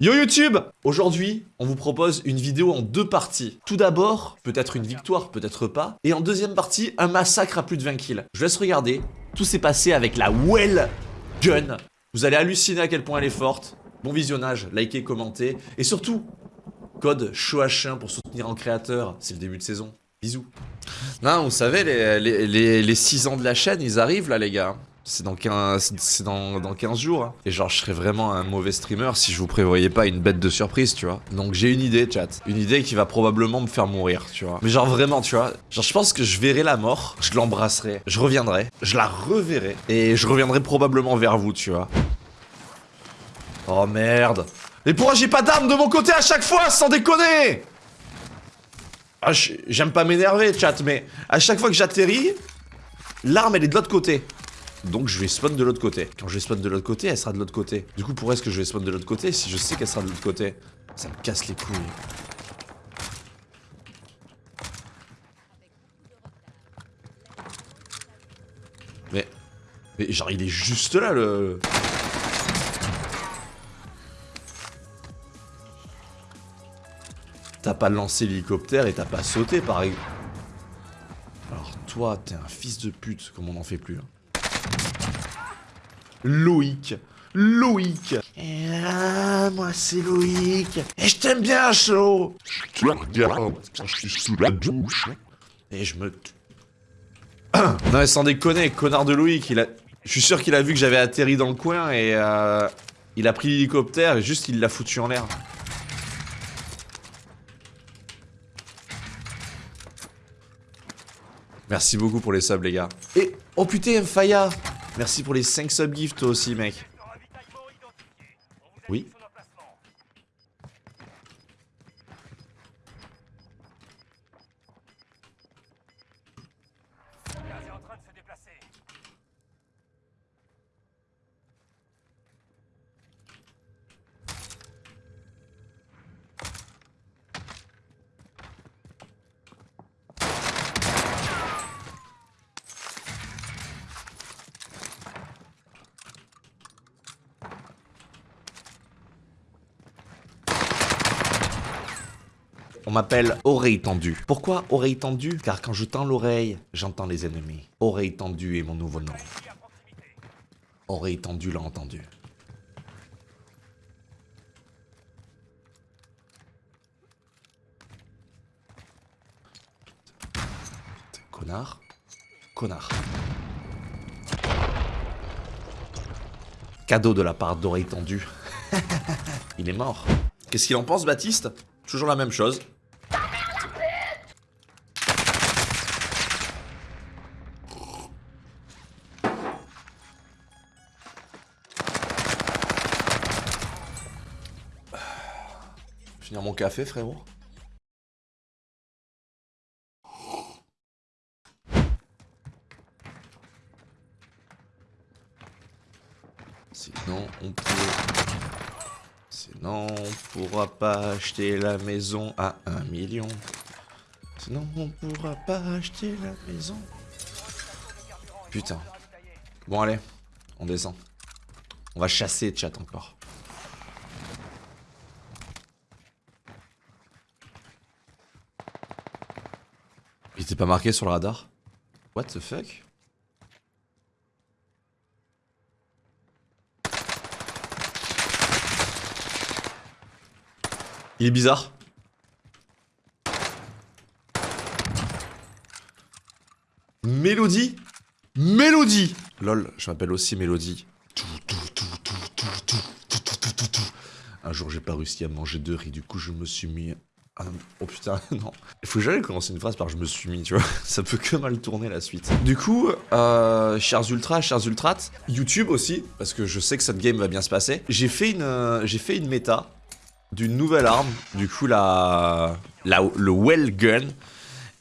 Yo YouTube Aujourd'hui, on vous propose une vidéo en deux parties. Tout d'abord, peut-être une victoire, peut-être pas. Et en deuxième partie, un massacre à plus de 20 kills. Je laisse regarder. Tout s'est passé avec la Well Gun. Vous allez halluciner à quel point elle est forte. Bon visionnage, likez, commentez. Et surtout, code CHOH1 pour soutenir un créateur. C'est le début de saison. Bisous. Non, vous savez, les, les, 6 ans de la chaîne, ils arrivent là, les gars. C'est dans 15, c'est dans, dans 15 jours. Hein. Et genre, je serais vraiment un mauvais streamer si je vous prévoyais pas une bête de surprise, tu vois. Donc j'ai une idée, chat. Une idée qui va probablement me faire mourir, tu vois. Mais genre vraiment, tu vois. Genre, je pense que je verrai la mort, je l'embrasserai, je reviendrai, je la reverrai. Et je reviendrai probablement vers vous, tu vois. Oh merde. Mais pourquoi j'ai pas d'armes de mon côté à chaque fois, sans déconner? Ah, J'aime pas m'énerver, chat, mais à chaque fois que j'atterris, l'arme, elle est de l'autre côté. Donc je vais spawn de l'autre côté. Quand je vais spawn de l'autre côté, elle sera de l'autre côté. Du coup, pourquoi est-ce que je vais spawn de l'autre côté? Si je sais qu'elle sera de l'autre côté Ça me casse les couilles. Mais... Mais genre, il est juste là, le... T'as pas lancé l'hélicoptère et t'as pas sauté, par exemple. Alors toi, t'es un fils de pute, comme on n'en fait plus. Hein. Loïc. Loïc. Et là, moi c'est Loïc. Et je t'aime bien, chaud. Je te regarde je suis sous la douche. Et je me... non mais sans déconner, connard de Loïc. Je suis sûr qu'il a vu que j'avais atterri dans le coin et euh, il a pris l'hélicoptère et juste il l'a foutu en l'air. Merci beaucoup pour les subs les gars. Et... Oh putain, Faya Merci pour les 5 subgifts toi aussi, mec. M'appelle oreille tendue. Pourquoi oreille tendue? Car quand je tends l'oreille, j'entends les ennemis. Oreille tendue est mon nouveau nom. Oreille tendue l'a entendu. Connard. Connard. Cadeau de la part d'oreille tendue. Il est mort. Qu'est-ce qu'il en pense, Baptiste? Toujours la même chose. Finir mon café, frérot. Sinon, on peut... Sinon, on pourra pas acheter la maison à un million. Sinon, on pourra pas acheter la maison. Putain. Bon, allez. On descend. On va chasser chat encore. Pas marqué sur le radar What the fuck Il est bizarre. Mélodie Mélodie Lol, je m'appelle aussi Mélodie. Un jour, j'ai pas réussi à manger de riz, du coup, je me suis mis ah, oh putain, non. Il faut jamais commencer une phrase par je me suis mis, tu vois. Ça peut que mal tourner la suite. Du coup, euh, chers ultras, chers ultrates, YouTube aussi, parce que je sais que cette game va bien se passer. J'ai fait une, euh, j'ai fait une méta d'une nouvelle arme, du coup la, la, le Well Gun.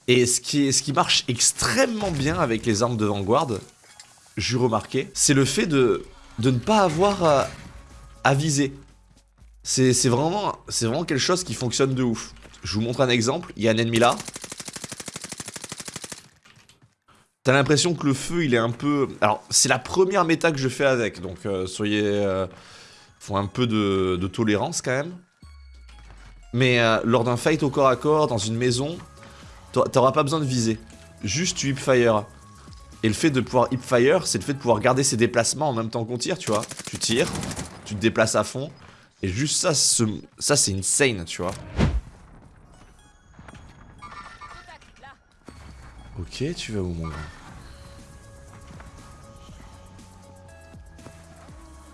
Et ce qui, ce qui marche extrêmement bien avec les armes de Vanguard, j'ai remarqué, c'est le fait de, de ne pas avoir à, viser. C'est vraiment, vraiment quelque chose qui fonctionne de ouf. Je vous montre un exemple, il y a un ennemi là. T'as l'impression que le feu il est un peu... Alors c'est la première méta que je fais avec, donc euh, soyez... Euh, Faut un peu de, tolérance quand même. Mais euh, lors d'un fight au corps à corps, dans une maison, t'auras pas besoin de viser. Juste tu hipfire. Et le fait de pouvoir hipfire, c'est le fait de pouvoir garder ses déplacements en même temps qu'on tire, tu vois. Tu tires, tu te déplaces à fond. Et juste ça, ça c'est insane, tu vois. Ok, tu vas où mon grand?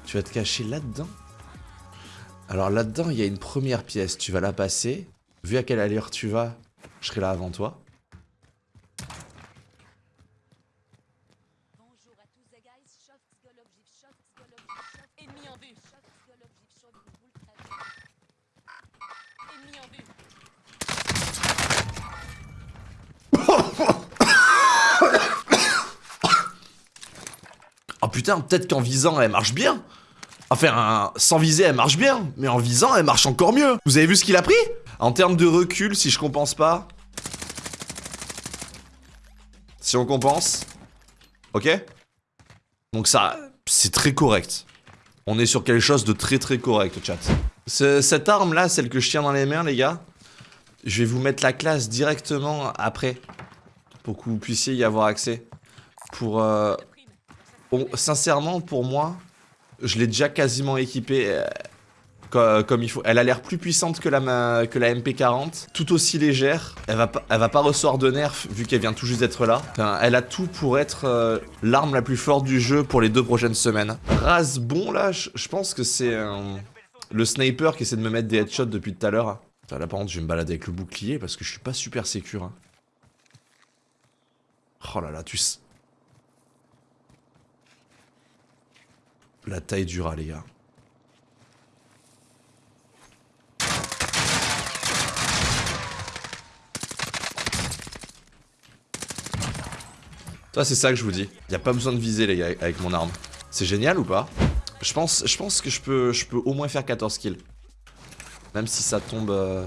Tu vas te cacher là-dedans? Alors là-dedans, il y a une première pièce. Tu vas la passer. Vu à quelle allure tu vas, je serai là avant toi. Putain, peut-être qu'en visant, elle marche bien. Enfin, sans viser, elle marche bien. Mais en visant, elle marche encore mieux. Vous avez vu ce qu'il a pris? En termes de recul, si je compense pas... Si on compense... Ok? Donc ça, c'est très correct. On est sur quelque chose de très très correct, chat. cette arme-là, celle que je tiens dans les mains, les gars, je vais vous mettre la classe directement après. Pour que vous puissiez y avoir accès. Pour... Euh, sincèrement, pour moi, je l'ai déjà quasiment équipée euh, comme, il faut. Elle a l'air plus puissante que la, que la MP40, tout aussi légère. Elle va, pas, elle va pas recevoir de nerf vu qu'elle vient tout juste d'être là. elle a tout pour être euh, l'arme la plus forte du jeu pour les deux prochaines semaines. Rasbon, là, je pense que c'est le sniper qui essaie de me mettre des headshots depuis tout à l'heure. Là, par contre, je vais me balader avec le bouclier parce que je suis pas super sécure. Hein. Oh là là, tu La taille du rat, les gars. Toi, c'est ça que je vous dis. Y a pas besoin de viser, les gars, avec mon arme. C'est génial ou pas? Je pense, que je peux, je peux au moins faire 14 kills. Même si ça tombe euh,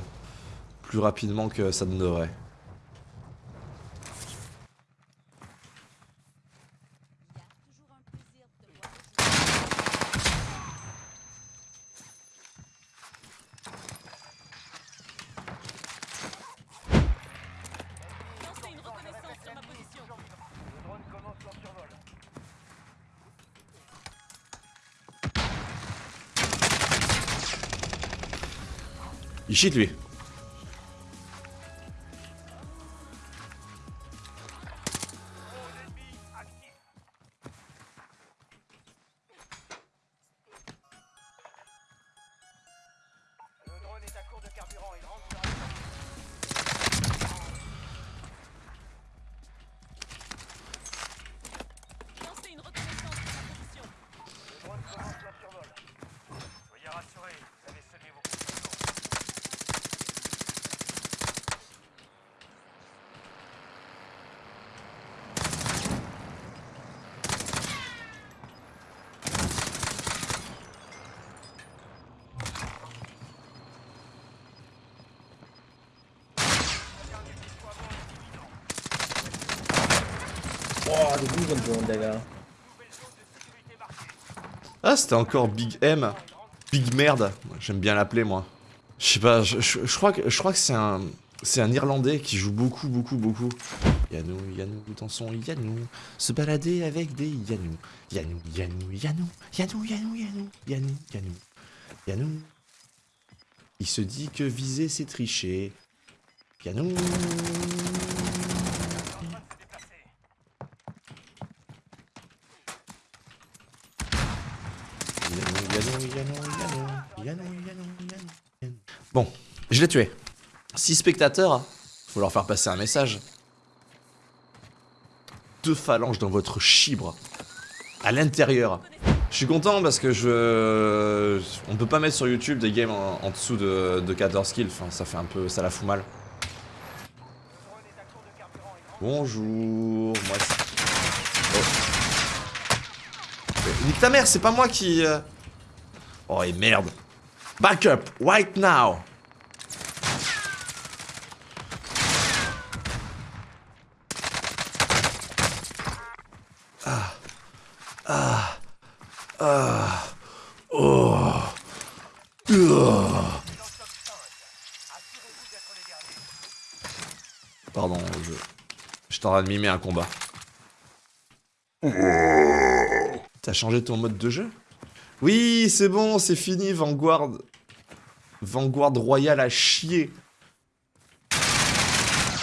plus rapidement que ça ne devrait. Ищи Льви. Il cheat lui. Ah, c'était encore Big M. Big merde. J'aime bien l'appeler, moi. Je sais pas, je, crois que, que c'est un... C'est un Irlandais qui joue beaucoup, beaucoup, beaucoup. Yanou, Yanou, dans son Yanou. Se balader avec des Yanou. Yanou, Yanou, Yanou. Yanou, Yanou, Yanou. Yanou, Yanou. Yanou. Il se dit que viser c'est tricher. Yanou. Je l'ai tué. 6 spectateurs, faut leur faire passer un message. Deux phalanges dans votre chibre. À l'intérieur. Je suis content parce que je... On peut pas mettre sur YouTube des games en, dessous de, 14 kills. Ça fait un peu... Ça la fout mal. Bonjour. Moi, oh. Ta mère, c'est pas moi qui... Euh, oh, et merde. Back up, right now. Ah. Ah. Ah. Oh. Pardon, je... De mimer un combat. T'as changé ton mode de jeu? Oui, c'est bon, c'est fini, Vanguard. Vanguard Royal à chier.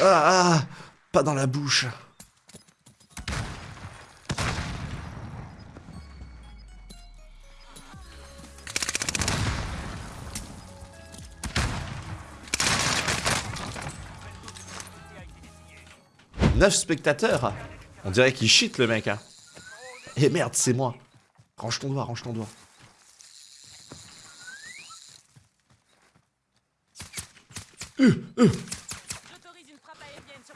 Ah, ah Pas dans la bouche. Neuf spectateurs On dirait qu'il cheat le mec hein. Eh merde, c'est moi. Range ton doigt, range ton doigt. Euh, euh.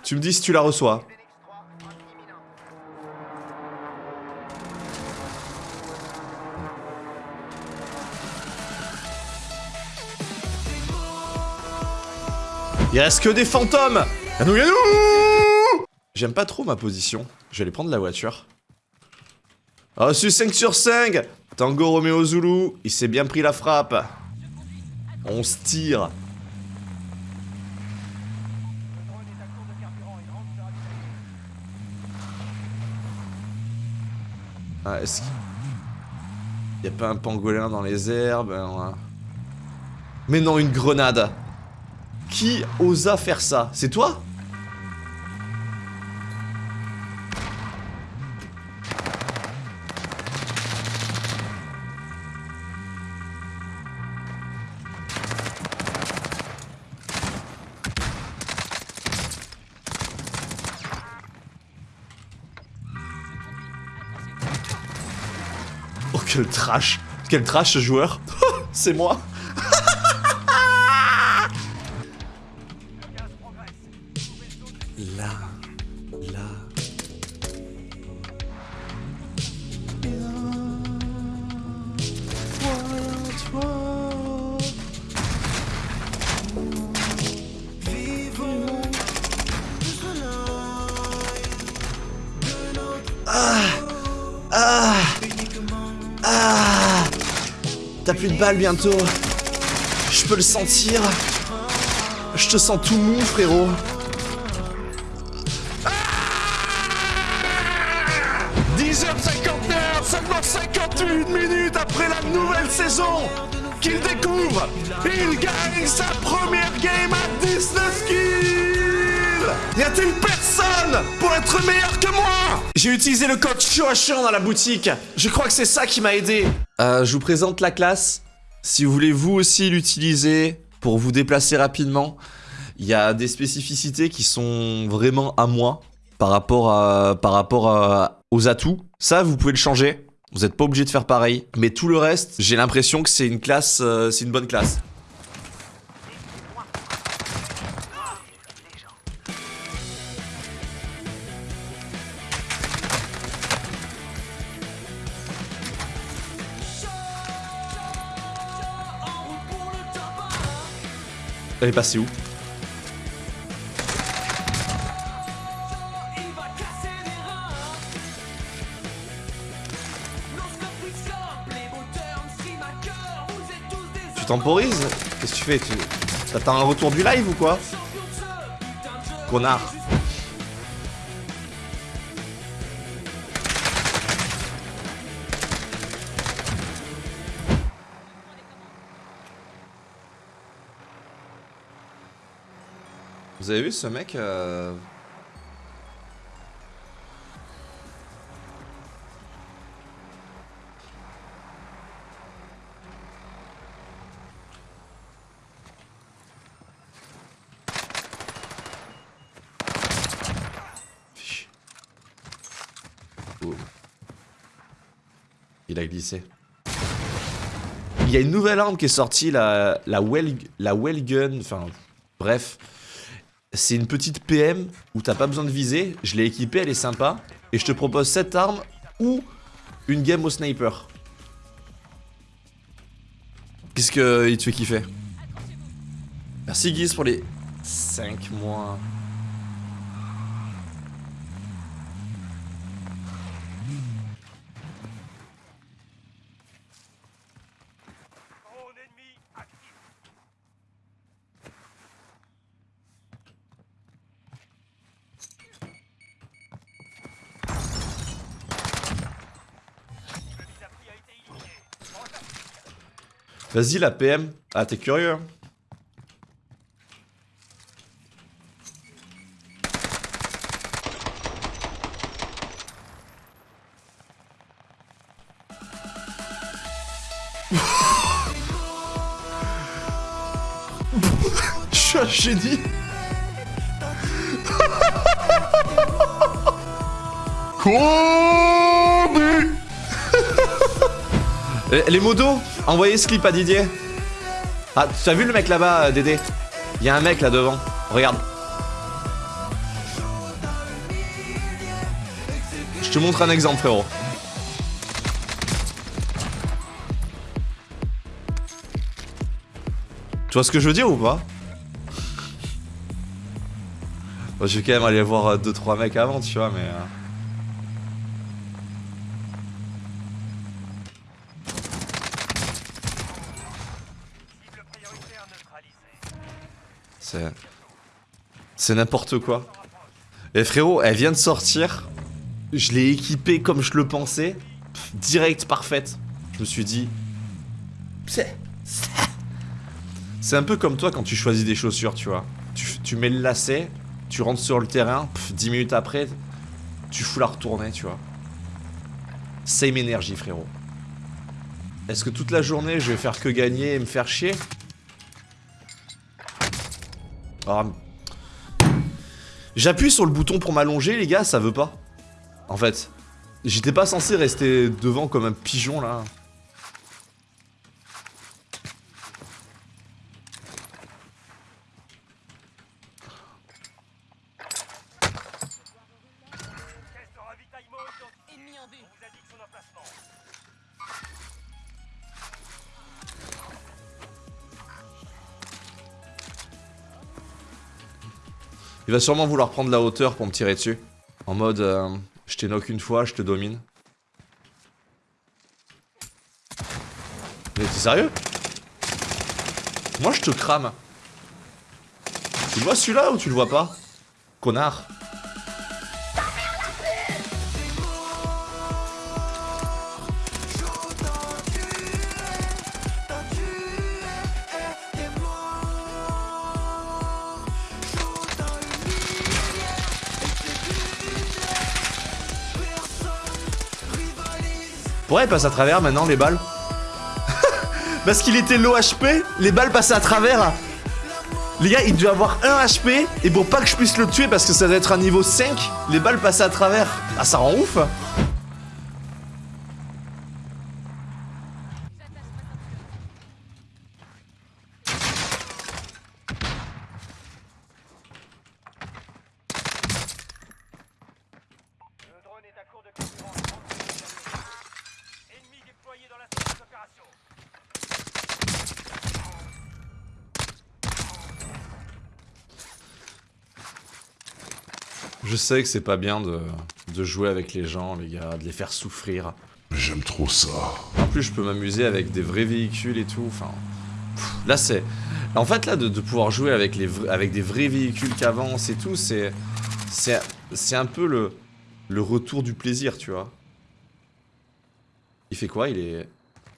Tu me dis si tu la reçois. Il reste que des fantômes Yanou Yanou J'aime pas trop ma position. Je vais aller prendre la voiture. Reçu 5 sur 5 Tango Romeo Zulu, il s'est bien pris la frappe. On se tire. Ah, est-ce qu'il... Y a pas un pangolin dans les herbes hein, Mais non, une grenade Qui osa faire ça? C'est toi? Quel trash Quel trash ce joueur. C'est moi Bientôt. Je peux le sentir. Je te sens tout mou, frérot. 10h59, seulement 58 minutes après la nouvelle saison qu'il découvre, il gagne sa première game à 19 kills Y a-t-il personne pour être meilleur que moi? J'ai utilisé le code CHOACHAN dans la boutique. Je crois que c'est ça qui m'a aidé. Euh, je vous présente la classe. Si vous voulez vous aussi l'utiliser pour vous déplacer rapidement, il y a des spécificités qui sont vraiment à moi par rapport, aux atouts. Ça, vous pouvez le changer. Vous n'êtes pas obligé de faire pareil. Mais tout le reste, j'ai l'impression que c'est une classe, euh, c'est une bonne classe. Elle est passée où Tu temporises Qu'est-ce que tu fais Tu t'attends un retour du live ou quoi Connard Vous avez vu ce mec euh... Il a glissé. Il y a une nouvelle arme qui est sortie, la, la, well, la Wellgun, enfin bref. C'est une petite PM où t'as pas besoin de viser. Je l'ai équipée, elle est sympa. Et je te propose cette arme ou une game au sniper. Qu'est-ce qu'il te fait kiffer? Merci Guise pour les 5 mois. Vas-y, la PM. Ah, t'es curieux. hein Je suis un génie. Kobe Les, les modos, envoyez ce clip à Didier. Ah, tu as vu le mec là-bas, euh, Dédé? Il y a un mec là devant. Regarde. Je te montre un exemple, frérot. Tu vois ce que je veux dire ou pas? Je vais quand même aller voir 2-3 mecs avant, tu vois, mais... C'est. N'importe quoi. Et frérot, elle vient de sortir. Je l'ai équipée comme je le pensais. Direct, parfaite. Je me suis dit. C'est. Un peu comme toi quand tu choisis des chaussures, tu vois. Tu, tu mets le lacet, tu rentres sur le terrain, pff, 10 minutes après, tu fous la retourner, tu vois. Same énergie, frérot. Est-ce que toute la journée je vais faire que gagner et me faire chier? Ah, J'appuie sur le bouton pour m'allonger, les gars, ça veut pas. En fait, j'étais pas censé rester devant comme un pigeon là. Il va sûrement vouloir prendre la hauteur pour me tirer dessus. En mode, euh, je t'ai knock une fois, je te domine. Mais t'es sérieux? Moi je te crame. Tu le vois celui-là ou tu le vois pas? Connard. Pourquoi elle passe à travers maintenant les balles Parce qu'il était low HP, les balles passaient à travers. Les gars, il devait avoir 1 HP, et pour pas que je puisse le tuer parce que ça doit être un niveau 5, les balles passaient à travers. Ah, ça rend ouf Le drone est à court de carburant. Ennemi déployé dans la zone d'opération. Je sais que c'est pas bien de, de jouer avec les gens, les gars, de les faire souffrir. J'aime trop ça. En plus, je peux m'amuser avec des vrais véhicules et tout. Enfin, pff, là, c'est. En fait, là, de, de pouvoir jouer avec, les avec des vrais véhicules qui avancent et tout, c'est. C'est c'est un peu le, le retour du plaisir, tu vois. Il fait quoi? Il est.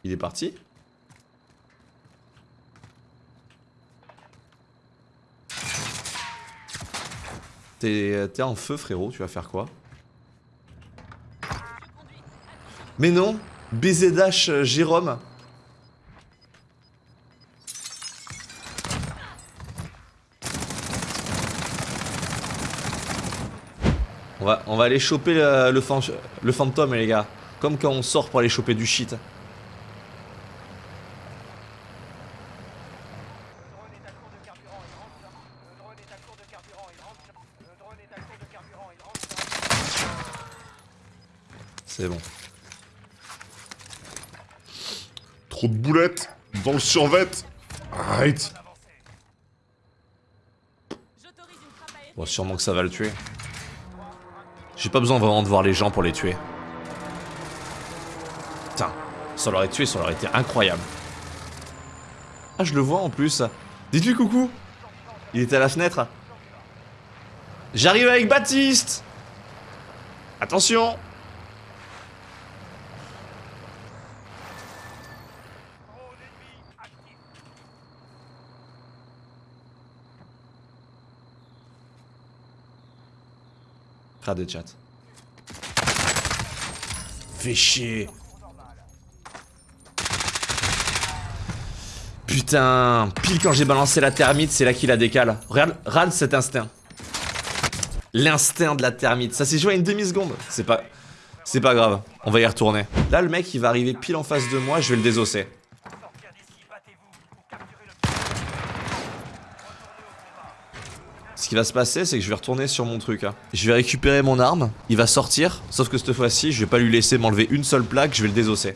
Il est parti? T'es en feu, frérot, tu vas faire quoi? Mais non BZH euh, Jérôme On va, on aller choper fan- le fantôme les gars. Comme quand on sort pour aller choper du shit. Le drone est à court de carburant. Il rentre. là. Le drone est à court de carburant. Il rentre. là. Le drone est à court de carburant. Il rentre. là. C'est bon. Trop de boulettes dans le survêt. Arrête. Bon, sûrement que ça va le tuer. J'ai pas besoin vraiment de voir les gens pour les tuer. Putain, ça l'aurait tué, ça aurait été incroyable. Ah, je le vois en plus. Dites-lui coucou. Il était à la fenêtre. J'arrive avec Baptiste. Attention. De chat. Fais chier. Putain, pile quand j'ai balancé la termite, c'est là qu'il a décalé. Regarde, regarde cet instinct. L'instinct de la termite. Ça s'est joué à une demi-seconde. C'est pas... C'est pas grave. On va y retourner. Là, le mec, il va arriver pile en face de moi. Je vais le désosser. Sortir d'ici, battez-vous ou capturez le Ce qui va se passer, c'est que je vais retourner sur mon truc. hein. Je vais récupérer mon arme. Il va sortir. Sauf que cette fois-ci, je vais pas lui laisser m'enlever une seule plaque. Je vais le désosser.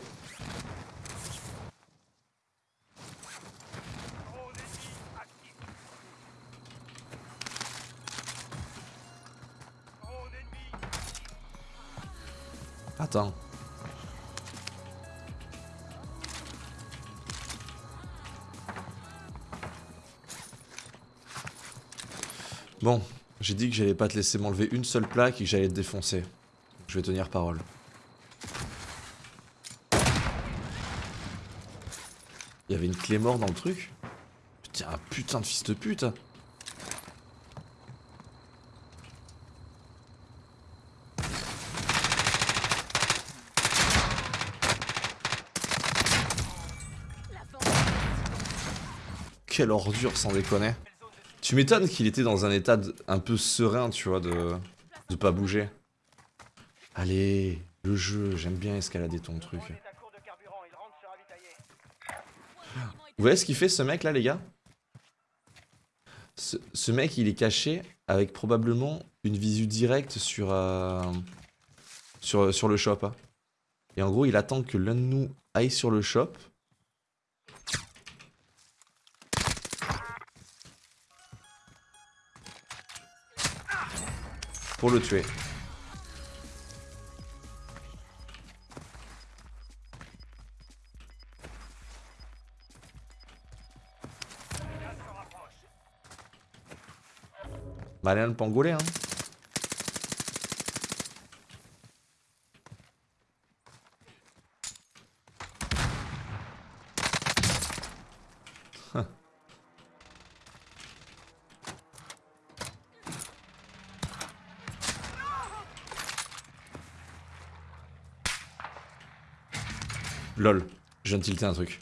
Attends. Bon, j'ai dit que j'allais pas te laisser m'enlever une seule plaque et que j'allais te défoncer. Je vais tenir parole. Il y avait une clé mort dans le truc? Putain, un putain de fils de pute. Quelle ordure sans déconner. Tu m'étonnes qu'il était dans un état de- un peu serein, tu vois, de, de pas bouger. Allez, le jeu, j'aime bien escalader ton truc. Vous voyez ce qu'il fait ce mec là, les gars? Ce, ce mec, il est caché avec probablement une visu directe sur, euh, sur, sur le shop. hein. Et en gros, il attend que l'un de nous aille sur le shop. Pour le tuer. Malin le pangolais, hein. Lol, je viens de tilter un truc.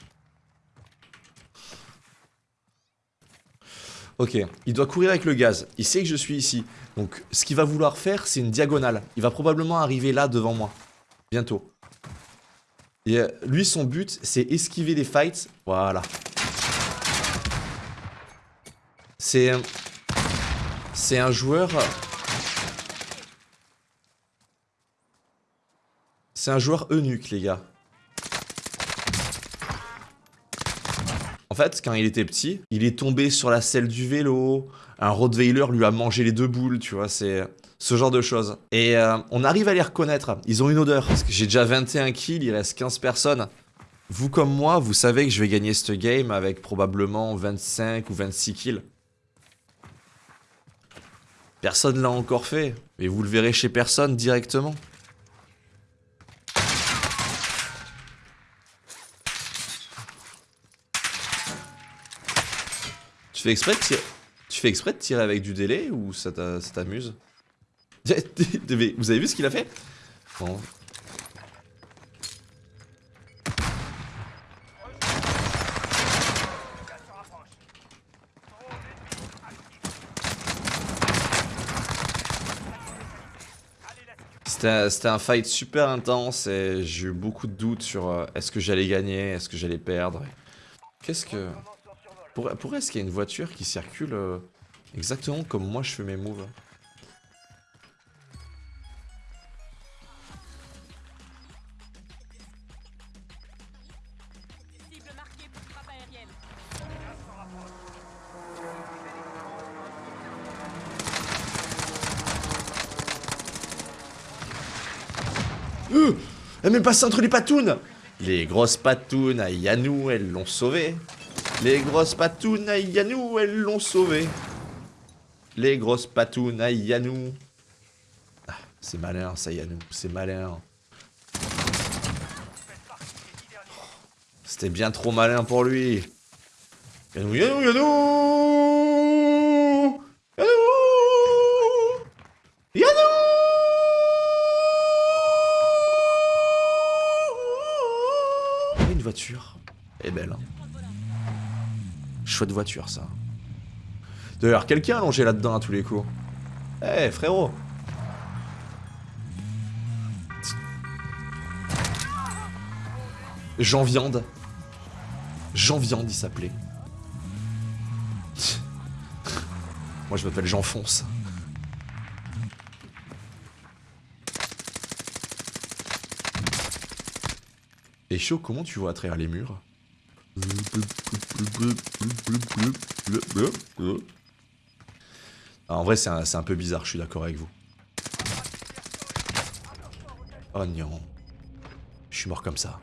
Ok, il doit courir avec le gaz. Il sait que je suis ici. Donc, ce qu'il va vouloir faire, c'est une diagonale. Il va probablement arriver là devant moi. Bientôt. Et euh, lui, son but, c'est esquiver les fights. Voilà. C'est... euh, C'est un joueur... C'est un joueur eunuque, les gars. Quand il était petit, il est tombé sur la selle du vélo, un Rottweiler lui a mangé les deux boules, tu vois, c'est ce genre de choses. Et euh, on arrive à les reconnaître, ils ont une odeur. Parce que j'ai déjà 21 kills, il reste 15 personnes. Vous comme moi, vous savez que je vais gagner cette game avec probablement 25 ou 26 kills. Personne l'a encore fait, et vous le verrez chez personne directement. Tu fais exprès de tirer... Tu fais exprès de tirer avec du délai ou ça t'a- ça t'amuse? Vous avez vu ce qu'il a fait? Bon. C'était un- c'était un fight super intense et j'ai eu beaucoup de doutes sur euh, est-ce que j'allais gagner, est-ce que j'allais perdre? Qu'est-ce que... Pour, pourquoi est-ce qu'il y a une voiture qui circule euh, exactement comme moi je fais mes moves pour. Euh Elle m'est passée entre les patounes Les grosses patounes à Yanou, elles l'ont sauvé. Les grosses patounes à Yanou, elles l'ont sauvé. Les grosses patounes à Yanou. Ah, c'est malin ça Yanou, c'est malin. C'était bien trop malin pour lui. Yanou, Yanou, Yanou chouette voiture, ça. D'ailleurs, quelqu'un allongé là-dedans à tous les coups. Eh, frérot Jean Viande. Jean Viande, il s'appelait. Moi, je m'appelle Jean Fonce. Et chaud, comment tu vois à travers les murs? Ah, En vrai, c'est un, un peu bizarre, je suis d'accord avec vous. Oh non. Je suis mort comme ça.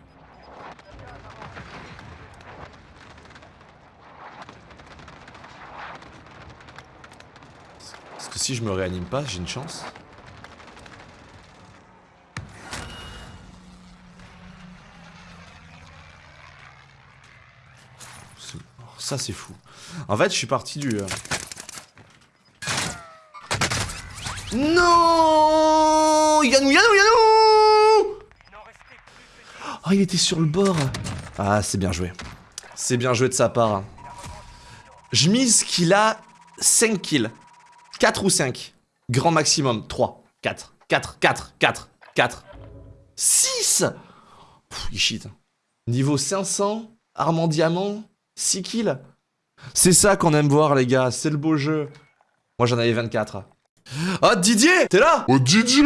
Parce que si je me réanime pas, j'ai une chance. Ça c'est fou. En fait, je suis parti du... euh, Non Yannou, Yannou, Yannou Oh, il était sur le bord. Ah, c'est bien joué. C'est bien joué de sa part. Je mise qu'il a 5 kills. 4 ou 5. Grand maximum. 3, 4, 4, 4, 4, 4. 6 Pff, Il cheat. Niveau 500, arme en diamant, 6 kills. C'est ça qu'on aime voir, les gars. C'est le beau jeu. Moi, j'en avais 24. Oh, Didier T'es là? Oh Didier